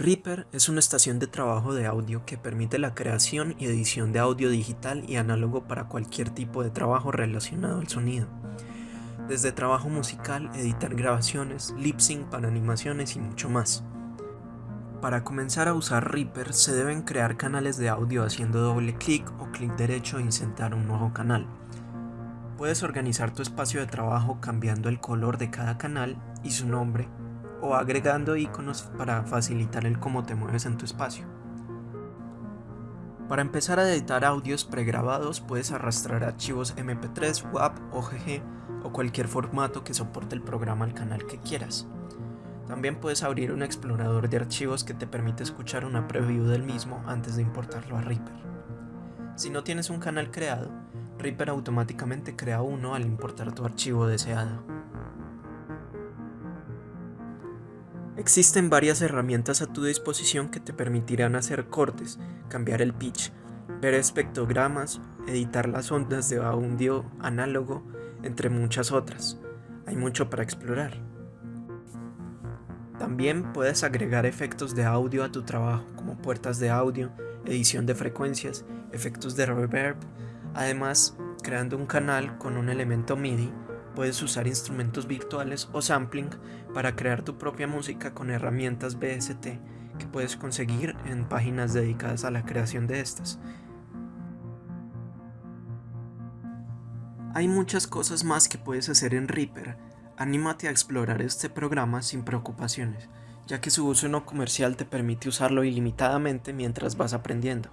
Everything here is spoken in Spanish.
Reaper es una estación de trabajo de audio que permite la creación y edición de audio digital y análogo para cualquier tipo de trabajo relacionado al sonido. Desde trabajo musical, editar grabaciones, lip sync para animaciones y mucho más. Para comenzar a usar Reaper se deben crear canales de audio haciendo doble clic o clic derecho e insertar un nuevo canal. Puedes organizar tu espacio de trabajo cambiando el color de cada canal y su nombre o agregando iconos para facilitar el cómo te mueves en tu espacio. Para empezar a editar audios pregrabados puedes arrastrar archivos MP3, WAP, OGG o cualquier formato que soporte el programa al canal que quieras. También puedes abrir un explorador de archivos que te permite escuchar una preview del mismo antes de importarlo a Reaper. Si no tienes un canal creado, Reaper automáticamente crea uno al importar tu archivo deseado. Existen varias herramientas a tu disposición que te permitirán hacer cortes, cambiar el pitch, ver espectrogramas, editar las ondas de audio análogo, entre muchas otras. Hay mucho para explorar. También puedes agregar efectos de audio a tu trabajo, como puertas de audio, edición de frecuencias, efectos de reverb. Además, creando un canal con un elemento MIDI Puedes usar instrumentos virtuales o sampling para crear tu propia música con herramientas BST que puedes conseguir en páginas dedicadas a la creación de estas. Hay muchas cosas más que puedes hacer en Reaper. Anímate a explorar este programa sin preocupaciones, ya que su uso no comercial te permite usarlo ilimitadamente mientras vas aprendiendo.